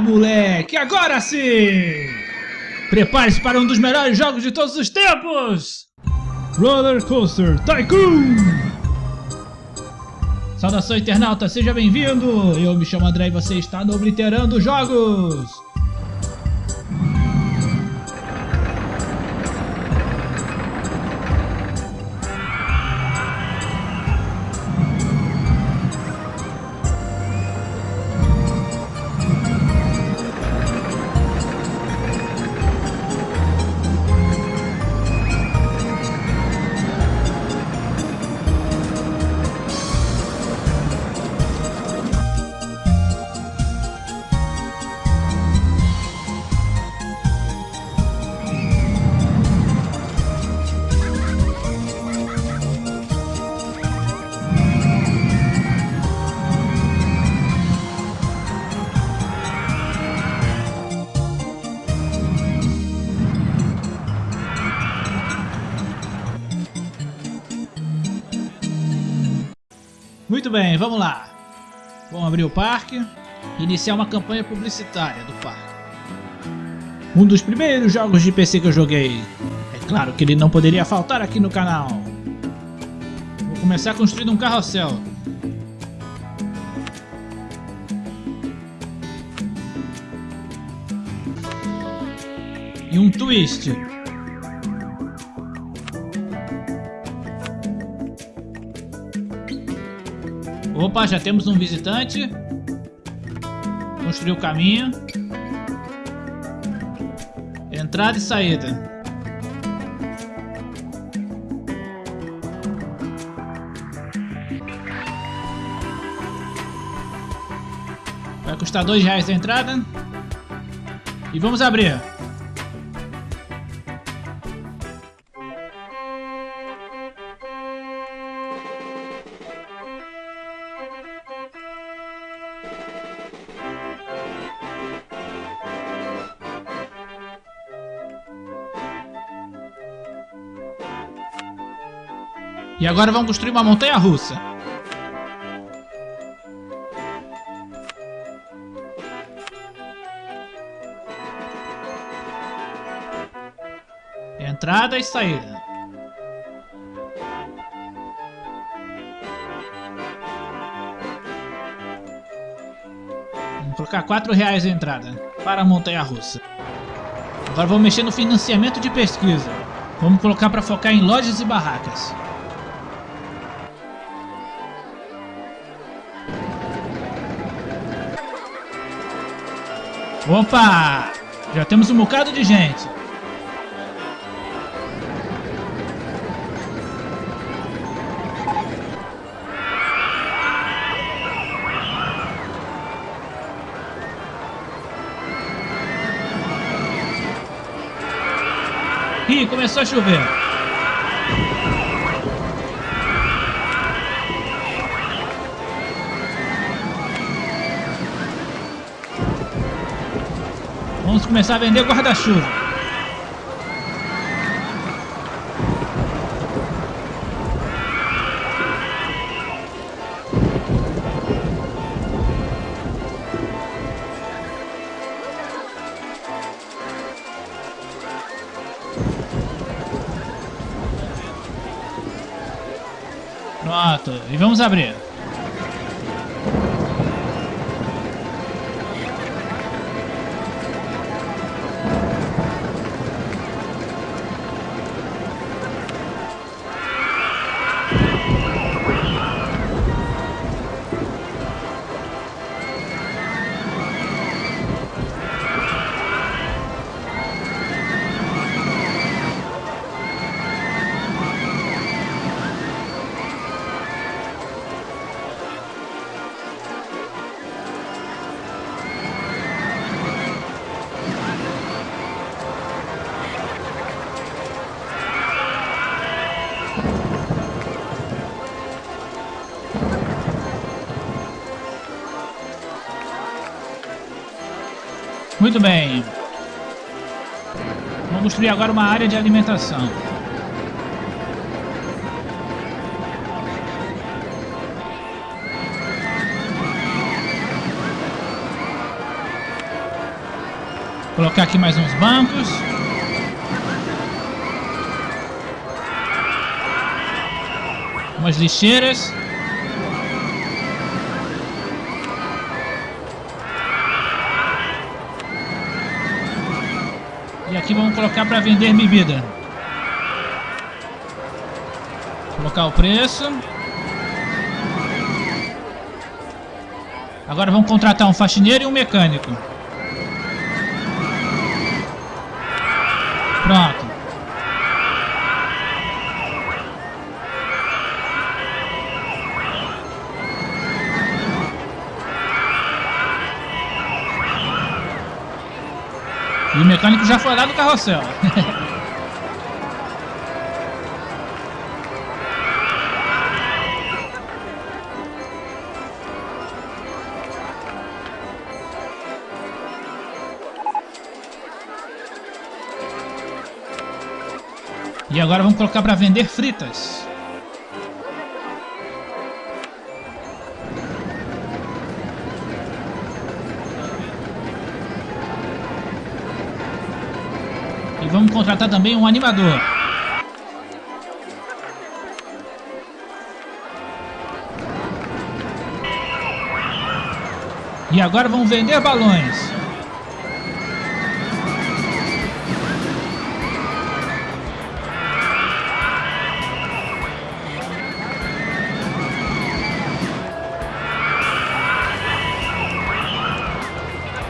moleque! Agora sim! Prepare-se para um dos melhores jogos de todos os tempos! Roller Coaster Tycoon! Saudação internauta, seja bem-vindo! Eu me chamo André e você está no Obliterando Jogos! Muito bem, vamos lá. Vamos abrir o parque e iniciar uma campanha publicitária do parque. Um dos primeiros jogos de PC que eu joguei. É claro que ele não poderia faltar aqui no canal. Vou começar construindo um carrossel. E um twist. Opa, já temos um visitante. Construir o caminho. Entrada e saída. Vai custar dois reais a entrada. E vamos abrir. E agora vamos construir uma montanha russa. Entrada e saída. Vamos colocar 4 reais a entrada para a montanha russa. Agora vamos mexer no financiamento de pesquisa. Vamos colocar para focar em lojas e barracas. Opa! Já temos um bocado de gente. Ih, começou a chover. Vamos começar a vender guarda-chuva. Pronto, e vamos abrir. Muito bem. Vamos construir agora uma área de alimentação. Colocar aqui mais uns bancos. Umas lixeiras. Aqui vamos colocar para vender bebida. Colocar o preço. Agora vamos contratar um faxineiro e um mecânico. Pronto. E o mecânico já foi lá do carrossel. E agora vamos colocar para vender fritas. E vamos contratar também um animador. E agora vamos vender balões.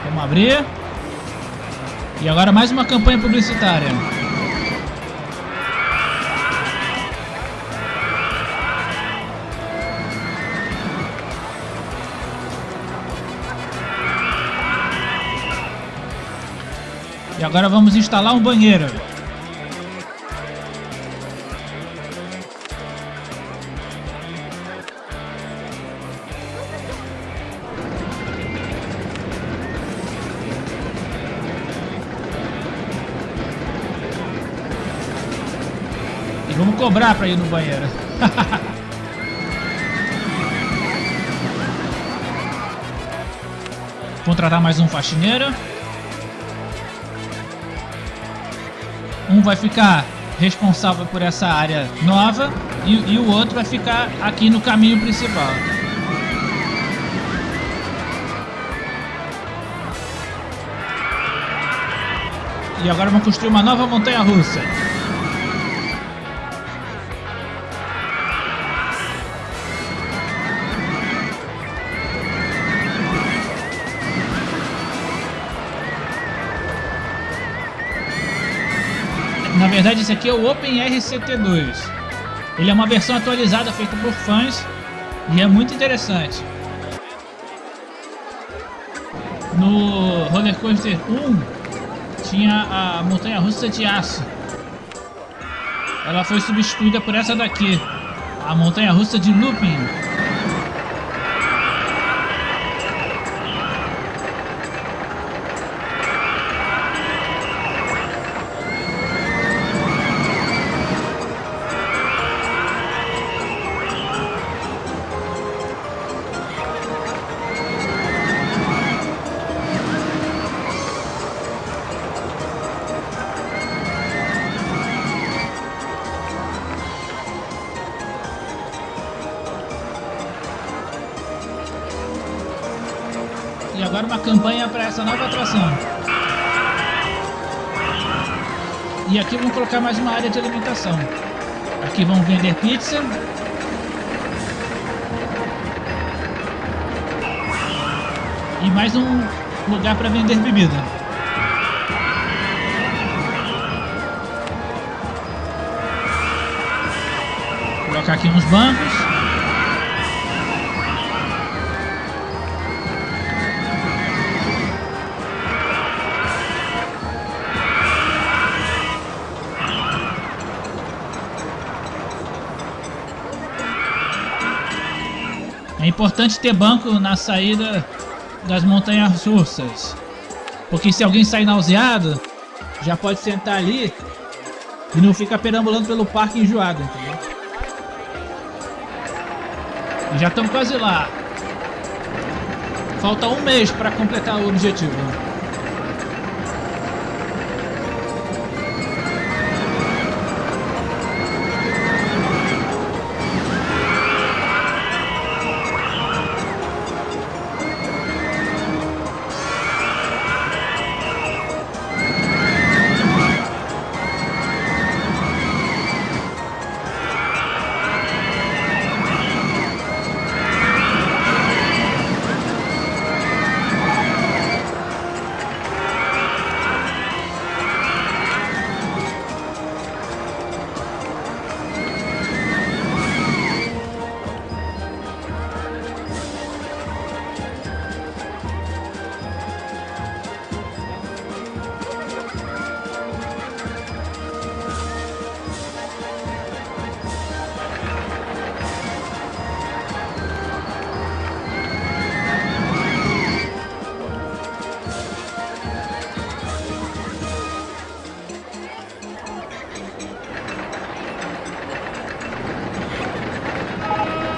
Vamos abrir. E agora mais uma campanha publicitária. E agora vamos instalar um banheiro. Cobrar para ir no banheiro. Contratar mais um faxineiro. Um vai ficar responsável por essa área nova e, e o outro vai ficar aqui no caminho principal. E agora vamos construir uma nova montanha russa. Verdade, esse aqui é o OpenRCT2. Ele é uma versão atualizada feita por fãs e é muito interessante. No Roller Coaster 1 tinha a montanha russa de aço. Ela foi substituída por essa daqui, a montanha russa de looping. Essa nova atração. E aqui vamos colocar mais uma área de alimentação. Aqui vamos vender pizza. E mais um lugar para vender bebida. Colocar aqui uns bancos. Importante ter banco na saída das montanhas russas. Porque se alguém sair nauseado, já pode sentar ali e não fica perambulando pelo parque enjoado, entendeu? E já estamos quase lá. Falta um mês para completar o objetivo.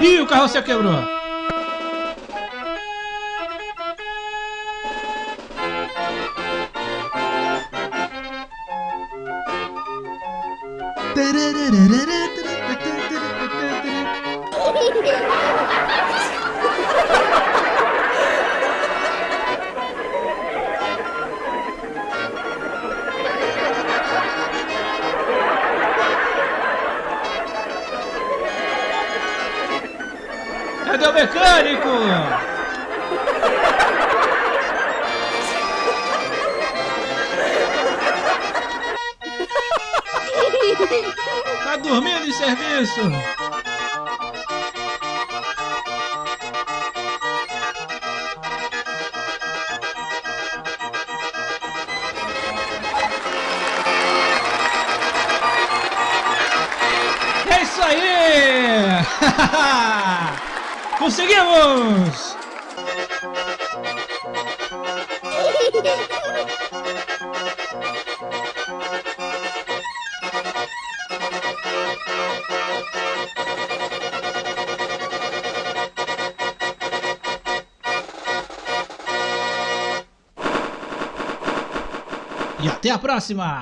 Ih, o carrossel quebrou. mecânico? Tá dormindo em serviço? É isso aí! Conseguimos! E até a próxima!